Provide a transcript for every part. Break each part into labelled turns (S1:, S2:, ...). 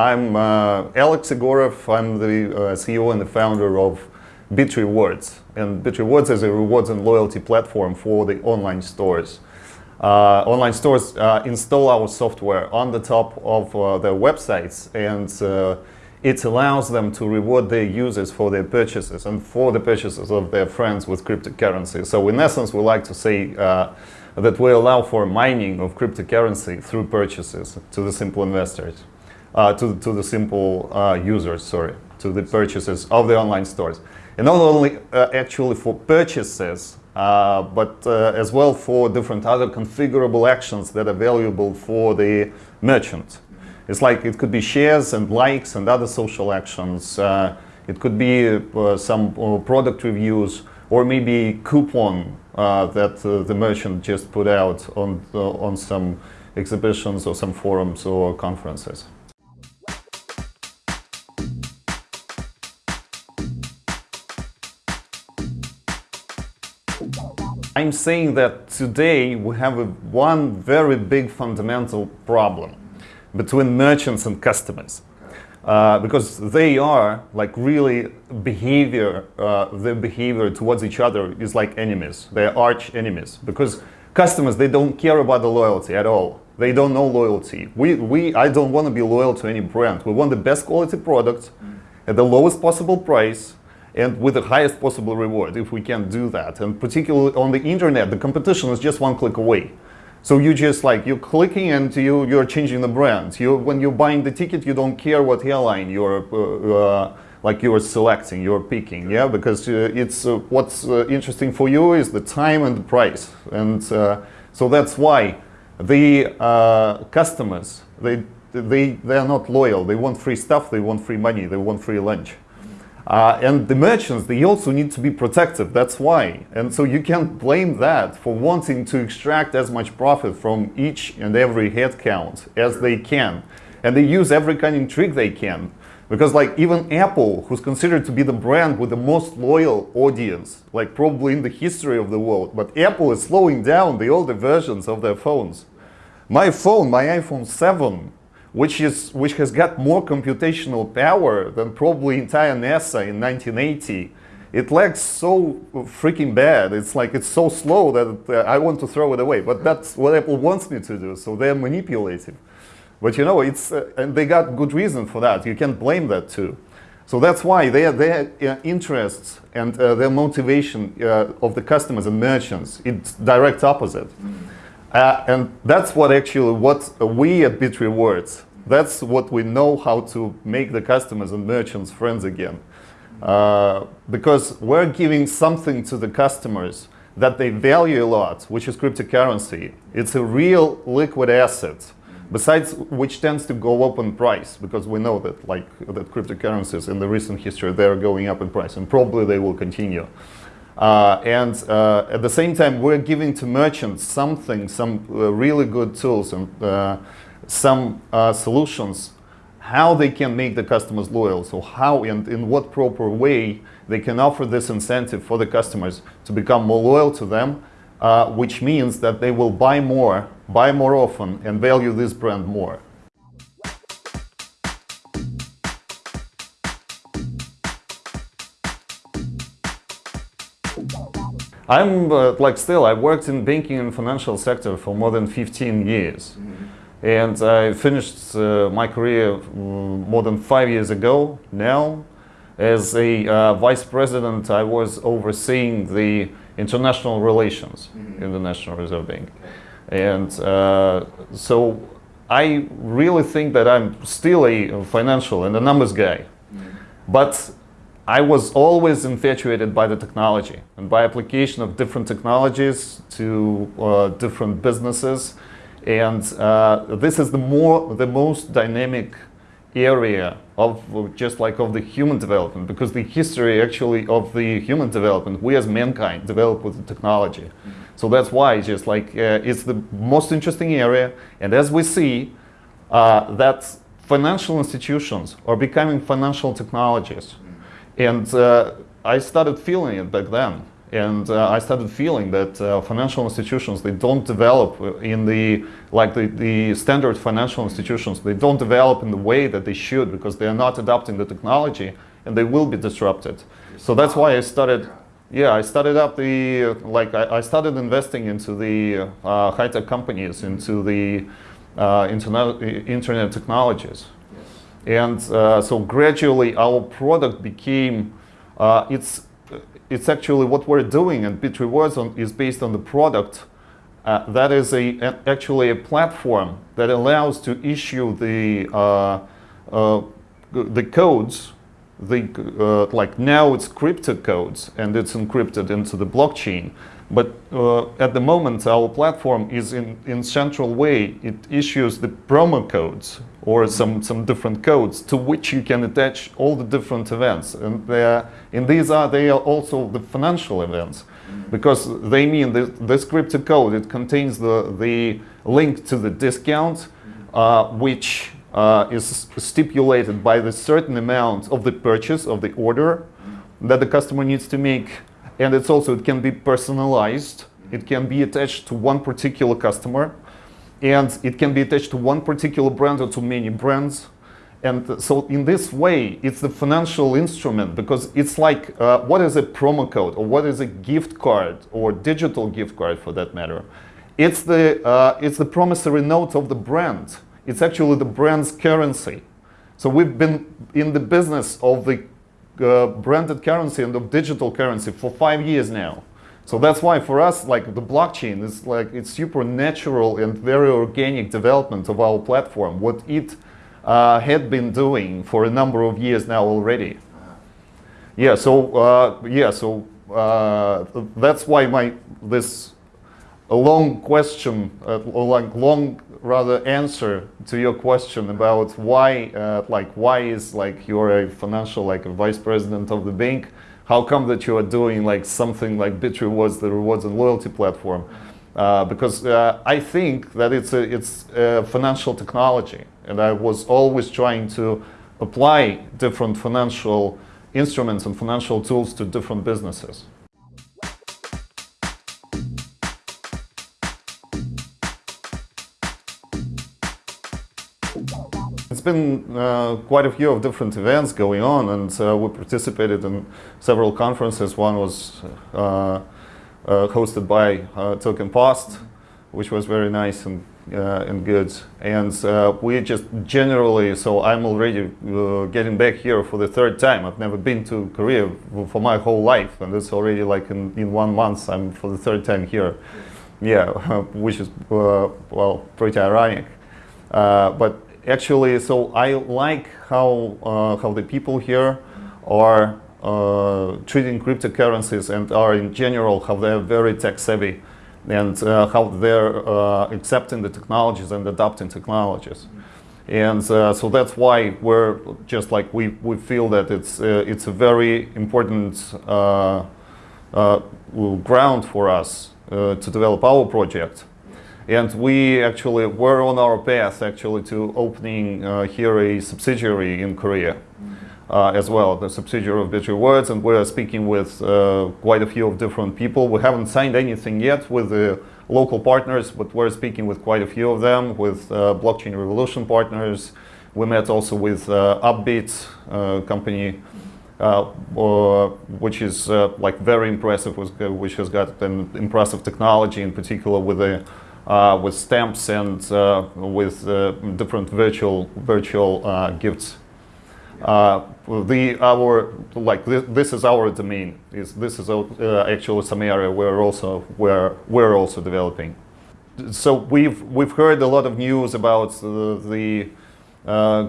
S1: I'm uh, Alex Egorov. I'm the uh, CEO and the founder of BitRewards. And BitRewards is a rewards and loyalty platform for the online stores. Uh, online stores uh, install our software on the top of uh, their websites and uh, it allows them to reward their users for their purchases and for the purchases of their friends with cryptocurrency. So in essence, we like to say that we allow for mining of cryptocurrency through purchases to the simple investors, uh, to, to the simple users, sorry, to the purchases of the online stores. And not only actually for purchases, uh, but uh, as well for different other configurable actions that are valuable for the merchant. It's like it could be shares and likes and other social actions. Uh, it could be uh, some uh, product reviews or maybe coupon that the merchant just put out on, on some exhibitions or some forums or conferences. I'm saying that today we have a, one very big fundamental problem between merchants and customers. Uh, because they are like really behavior, uh, their behavior towards each other is like enemies. They're arch enemies because customers, they don't care about the loyalty at all. They don't know loyalty. We, we, I don't want to be loyal to any brand. We want the best quality product at the lowest possible price and with the highest possible reward if we can do that. And particularly on the internet, the competition is just one click away. So you just like, you're clicking and you, you're changing the brand. You, when you're buying the ticket, you don't care what airline you're, uh, uh, like you're selecting, you're picking, yeah? Because uh, it's, uh, what's uh, interesting for you is the time and the price. And uh, so that's why the customers, they, they, they are not loyal. They want free stuff, they want free money, they want free lunch. Uh, and the merchants, they also need to be protected, that's why. And so you can't blame that for wanting to extract as much profit from each and every headcount as they can. And they use every kind of trick they can. Because like even Apple, who's considered to be the brand with the most loyal audience, like probably in the history of the world, but Apple is slowing down the older versions of their phones. My phone, my iPhone 7, which, is, which has got more computational power than probably entire NASA in 1980. It lags so freaking bad. It's like it's so slow that uh, I want to throw it away. But that's what Apple wants me to do, so they're manipulative. But you know, it's uh, and they got good reason for that. You can't blame that too. So that's why their, their uh, interests and uh, their motivation uh, of the customers and merchants, it's direct opposite. Mm -hmm. Uh, and that's what actually what we at BitRewards, that's what we know how to make the customers and merchants friends again. Uh, because we're giving something to the customers that they value a lot, which is cryptocurrency. It's a real liquid asset, besides which tends to go up in price, because we know that like that cryptocurrencies in the recent history, they're going up in price, and probably they will continue. Uh, and uh, at the same time, we're giving to merchants something, some uh, really good tools and uh, some uh, solutions, how they can make the customers loyal. So how and in what proper way they can offer this incentive for the customers to become more loyal to them, uh, which means that they will buy more, buy more often, and value this brand more. I'm uh, like still, I worked in banking and financial sector for more than 15 years. Mm -hmm. And I finished uh, my career mm, more than five years ago now. As a uh, vice president, I was overseeing the international relations mm -hmm. in the National Reserve Bank. And uh, so I really think that I'm still a financial and a numbers guy. Mm -hmm. But I was always infatuated by the technology and by application of different technologies to uh, different businesses. And uh, this is the more the most dynamic area of just like of the human development because the history actually of the human development we as mankind developed with the technology. Mm -hmm. So that's why just like uh, it's the most interesting area. And as we see uh, that financial institutions are becoming financial technologies. And uh, I started feeling it back then. and uh, I started feeling that uh, financial institutions they don't develop in the like the, the standard financial institutions they don't develop in the way that they should because they are not adopting the technology and they will be disrupted. So that's why I started. Yeah, I started up the like I, I started investing into the uh, high tech companies, into the uh, internet internet technologies, and uh, so gradually our product became uh, it's it's actually what we're doing and BitRewards is based on the product uh, that is a, a, actually a platform that allows to issue the uh, uh, the codes the uh, like now it's crypto codes and it's encrypted into the blockchain but uh, at the moment our platform is in in central way it issues the promo codes or some, some different codes to which you can attach all the different events. And, and these are, they are also the financial events because they mean that this crypto code, it contains the, the link to the discount, uh, which uh, is stipulated by the certain amount of the purchase of the order that the customer needs to make. And it's also, it can be personalized. It can be attached to one particular customer and it can be attached to one particular brand or to many brands. And so in this way, it's the financial instrument because it's like, uh, what is a promo code or what is a gift card or digital gift card for that matter? It's the, uh, it's the promissory note of the brand. It's actually the brand's currency. So we've been in the business of the uh, branded currency and of digital currency for five years now. So that's why for us, like the blockchain is like it's super natural and very organic development of our platform. What it uh, had been doing for a number of years now already. Yeah. So uh, yeah. So uh, that's why my this long question, uh, like long rather answer to your question about why uh, like why is like you're a financial like a vice president of the bank how come that you are doing like something like BitRewards, the rewards and loyalty platform? Uh, because uh, I think that it's a, it's a financial technology, and I was always trying to apply different financial instruments and financial tools to different businesses. It's been uh, quite a few of different events going on and uh, we participated in several conferences. One was uh, uh hosted by uh, TokenPost, which was very nice and, uh, and good. And we just generally, so I'm already getting back here for the third time. I've never been to Korea for my whole life and it's already like in, in one month I'm for the third time here. Yeah, which is, well, pretty ironic. but actually, so I like how uh, how the people here are uh, treating cryptocurrencies and are in general how they're very tech savvy and uh, how they're uh, accepting the technologies and adopting technologies. And uh, so that's why we're just like we, we feel that it's uh, it's a very important ground for us to develop our project. And we actually were on our path actually to opening uh, here a subsidiary in Korea uh, as well, the subsidiary of BitRewards, and we're speaking with uh, quite a few of different people. We haven't signed anything yet with the local partners, but we're speaking with quite a few of them, with uh, Blockchain Revolution partners. We met also with uh, Upbit uh, company, which is like very impressive, which has got an impressive technology, in particular with the uh, with stamps and uh, with uh, different virtual virtual uh, gifts. Uh, the our like this, this, is our domain. Is this is uh, actually some area where also where we're also developing. So we've we've heard a lot of news about the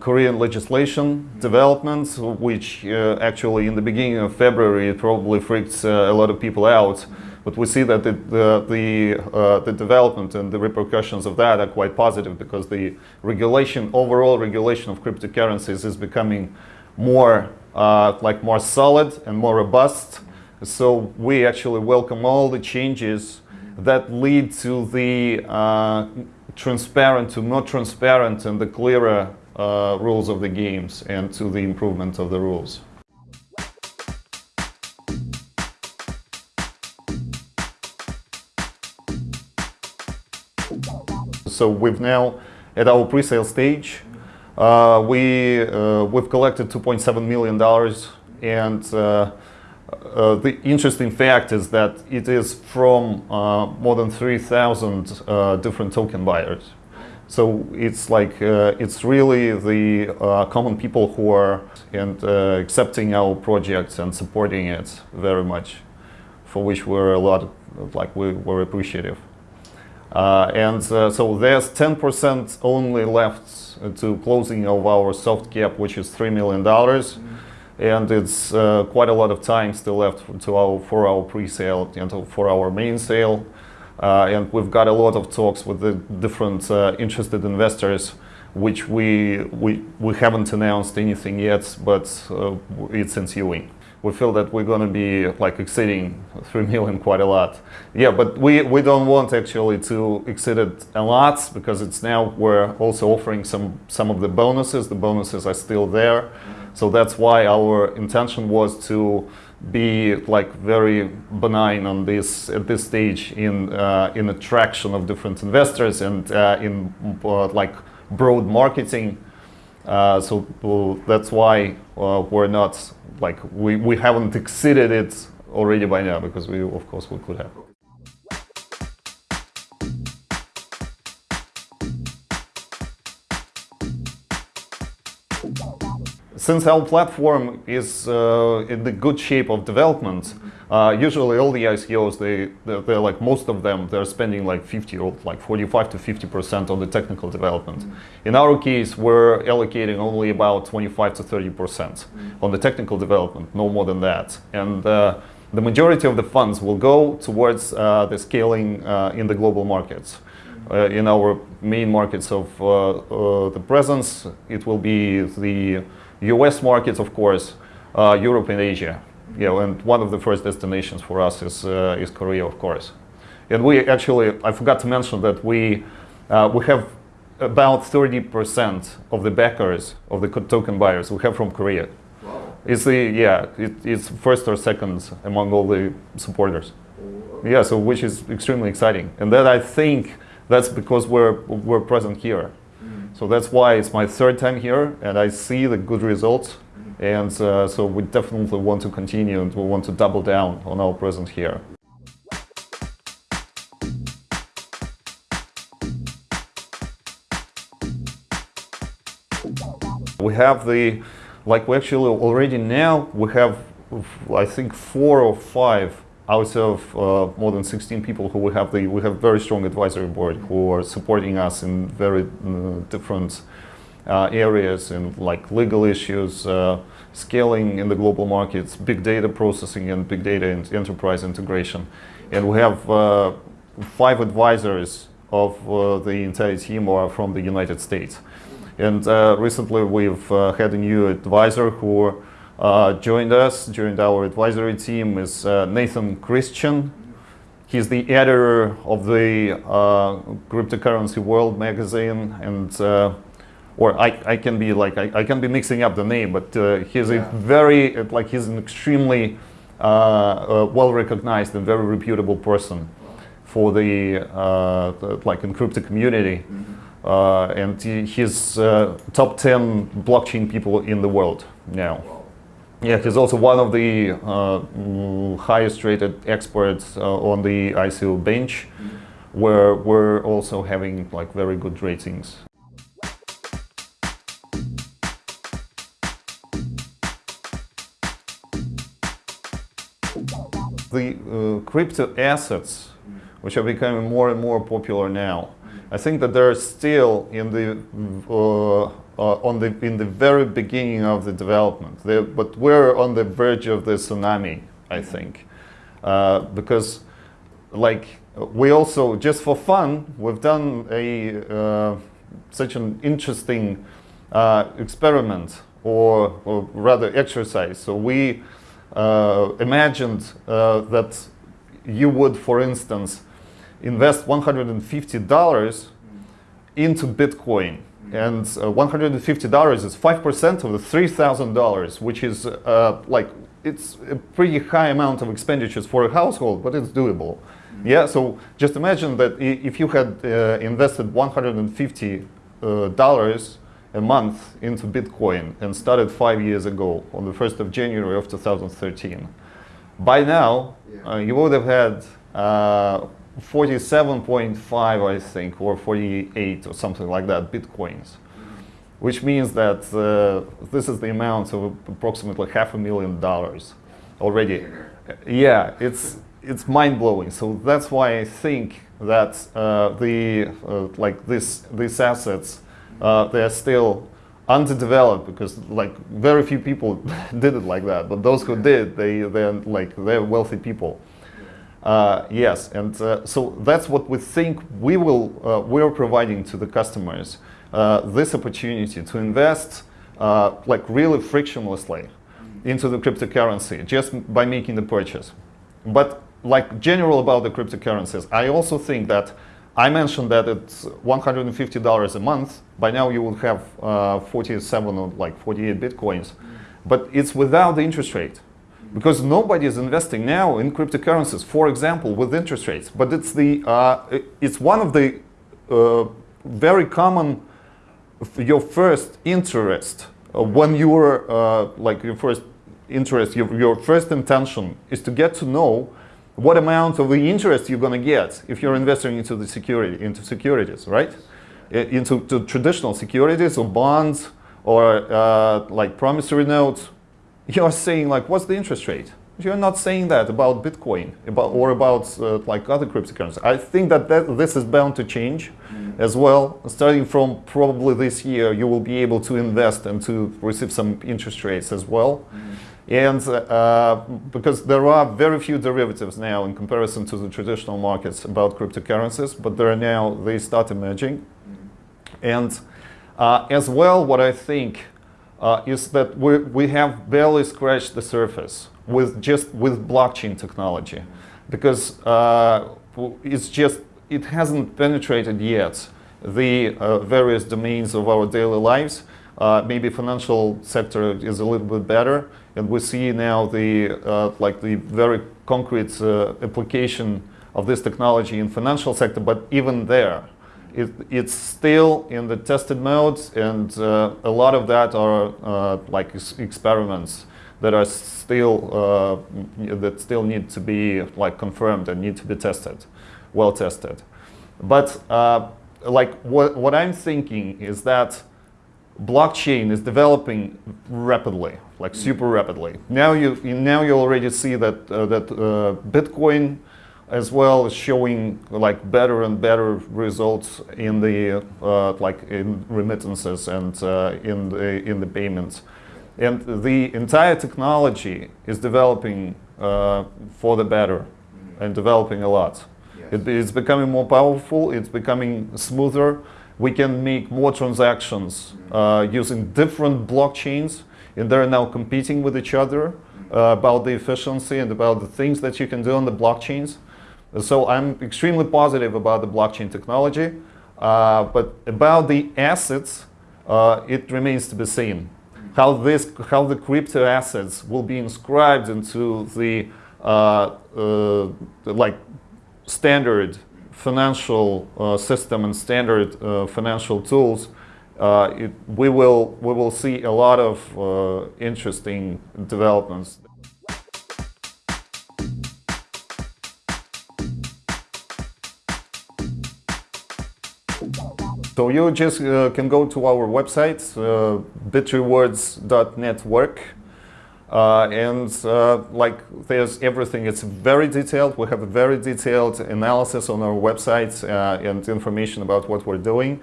S1: Korean legislation developments, which actually in the beginning of February it probably freaked a lot of people out. But we see that the, the, the, uh, the, development and the repercussions of that are quite positive because the regulation, overall regulation of cryptocurrencies is becoming more, uh, like more solid and more robust. So we actually welcome all the changes that lead to the uh, transparent to more transparent and the clearer uh, rules of the games and to the improvement of the rules. So we've now at our pre-sale stage. Uh, we uh, we've collected 2.7 million dollars, and uh, uh, the interesting fact is that it is from uh, more than 3,000 uh, different token buyers. So it's like it's really the common people who are and accepting our projects and supporting it very much, for which we're a lot like we were appreciative. Uh, and uh, so there's 10% only left to closing of our soft cap, which is $3 million. Mm -hmm. And it's uh, quite a lot of time still left to our, for our pre-sale and for our main sale. Uh, and we've got a lot of talks with the different uh, interested investors, which we, we, we haven't announced anything yet, but uh, it's ensuing we feel that we're going to be like exceeding 3 million quite a lot. Yeah, but we, we don't want actually to exceed it a lot because it's now we're also offering some, some of the bonuses. The bonuses are still there. So that's why our intention was to be like very benign on this at this stage in uh, in attraction of different investors and uh, in uh, like broad marketing. Uh, so well, that's why uh, we're not like we, we haven't exceeded it already by now because we of course we could have. Since our platform is uh, in the good shape of development, uh, usually all the ICOs, they, they're, they're, like most of them, they're spending like 50 or like 45 to 50% on the technical development. Mm -hmm. In our case, we're allocating only about 25 to 30% mm -hmm. on the technical development, no more than that. And uh, the majority of the funds will go towards uh, the scaling uh, in the global markets. Uh, in our main markets of uh, the presence, it will be the US markets, of course, Europe and Asia you know, and one of the first destinations for us is, uh, is Korea, of course. And we actually, I forgot to mention that we, uh, we have about 30% of the backers of the token buyers we have from Korea. Wow. It's the, yeah, it, it's first or second among all the supporters. Yeah, so which is extremely exciting. And that I think that's because we're, we're present here. Mm. So that's why it's my third time here and I see the good results and uh, so we definitely want to continue and we want to double down on our presence here. We have the, like we actually already now, we have, I think, four or five out of uh, more than 16 people who we have the, we have very strong advisory board who are supporting us in very uh, different areas in like legal issues, uh, scaling in the global markets, big data processing and big data and enterprise integration. And we have uh, five advisors of uh, the entire team are from the United States. And uh, recently we've uh, had a new advisor who joined us, joined our advisory team is Nathan Christian. He's the editor of the Cryptocurrency World magazine and or I, I can be like I, I can be mixing up the name, but uh, he's yeah. a very like he's an extremely uh, uh, well recognized and very reputable person for the, uh, the like encrypted community, mm -hmm. and he, he's uh, top 10 blockchain people in the world now. Yeah, he's also one of the uh, highest rated experts on the ICObench, mm -hmm. where we're also having like very good ratings. The uh, crypto assets, which are becoming more and more popular now, I think that they're still in the uh, uh, on the in the very beginning of the development. They're, but we're on the verge of the tsunami, I think, uh, because like we also just for fun we've done a uh, such an interesting uh, experiment or, or rather exercise. So we imagined uh, that you would, for instance, invest $150 into Bitcoin. And uh, $150 is 5% of the $3,000, which is uh, like, it's a pretty high amount of expenditures for a household, but it's doable. Yeah, so just imagine that if you had uh, invested 150 uh, dollars a month into Bitcoin and started five years ago on the 1st of January of 2013. By now, uh, you would have had uh, 47.5, I think, or 48 or something like that, Bitcoins. Which means that uh, this is the amount of approximately half a million dollars already. Yeah, it's it's mind-blowing. So that's why I think that uh, the uh, like this these assets uh, they are still underdeveloped because like very few people did it like that. But those who did, they they're like they're wealthy people. Uh, yes, and uh, so that's what we think we will uh, we're providing to the customers uh, this opportunity to invest uh, like really frictionlessly into the cryptocurrency just by making the purchase. But like general about the cryptocurrencies, I also think that I mentioned that it's $150 a month. By now you would have uh, 47 or like 48 Bitcoins. But it's without the interest rate. Because nobody is investing now in cryptocurrencies, for example, with interest rates. But it's, the, uh, it's one of the uh, very common, your first interest uh, when you were, uh, like your first interest, your, your first intention is to get to know what amount of the interest you're going to get if you're investing into the security, into securities, right? Into traditional securities or bonds or uh, like promissory notes, you're saying like, what's the interest rate? You're not saying that about Bitcoin about, or about uh, like other cryptocurrencies. I think that, that this is bound to change mm. as well. Starting from probably this year, you will be able to invest and to receive some interest rates as well. Mm. And uh, because there are very few derivatives now in comparison to the traditional markets about cryptocurrencies, but there are now, they start emerging. And uh, as well, what I think uh, is that we, we have barely scratched the surface with just with blockchain technology because uh, it's just, it hasn't penetrated yet the uh, various domains of our daily lives. Uh, maybe financial sector is a little bit better, and we see now the uh, like the very concrete uh, application of this technology in financial sector. But even there, it, it's still in the tested modes, and uh, a lot of that are uh, like experiments that are still uh, that still need to be like confirmed and need to be tested, well tested. But like what what I'm thinking is that blockchain is developing rapidly, like super rapidly. Now you now you already see that uh, that uh, Bitcoin as well is showing like better and better results in the uh, like in remittances and uh, in the in the payments, and the entire technology is developing uh, for the better and developing a lot. Yes. It, it's becoming more powerful. It's becoming smoother we can make more transactions uh, using different blockchains and they're now competing with each other uh, about the efficiency and about the things that you can do on the blockchains. So I'm extremely positive about the blockchain technology, uh, but about the assets, uh, it remains to be seen. How this, how the crypto assets will be inscribed into the uh, uh, like standard financial uh, system and standard uh, financial tools, uh, it, we, will, we will see a lot of uh, interesting developments. So you just uh, can go to our website, uh, bitrewards.network. Uh, and uh, like there's everything, it's very detailed. We have a very detailed analysis on our website uh, and information about what we're doing.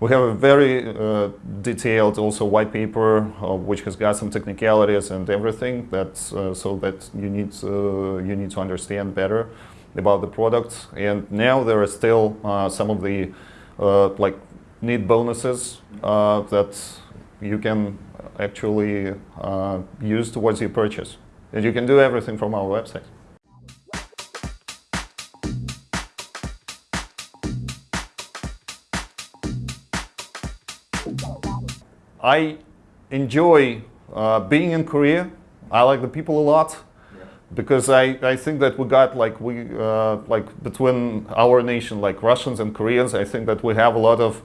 S1: We have a very uh, detailed also white paper uh, which has got some technicalities and everything that's uh, so that you need to, you need to understand better about the product. And now there are still some of the like neat bonuses that you can actually uh, use towards your purchase. And you can do everything from our website. I enjoy uh, being in Korea. I like the people a lot. because I, I think that we got like we uh, like between our nation like Russians and Koreans I think that we have a lot of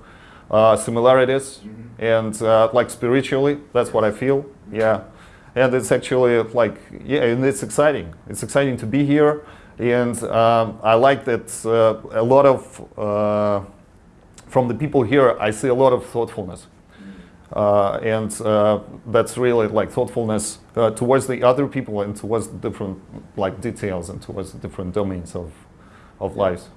S1: uh, similarities and uh, like spiritually that's what I feel. Yeah. And it's actually like yeah and it's exciting. It's exciting to be here. And um, I like that uh, a lot of uh, from the people here I see a lot of thoughtfulness. Uh, and uh, that's really like thoughtfulness uh, towards the other people and towards different like details and towards different domains of, of lives.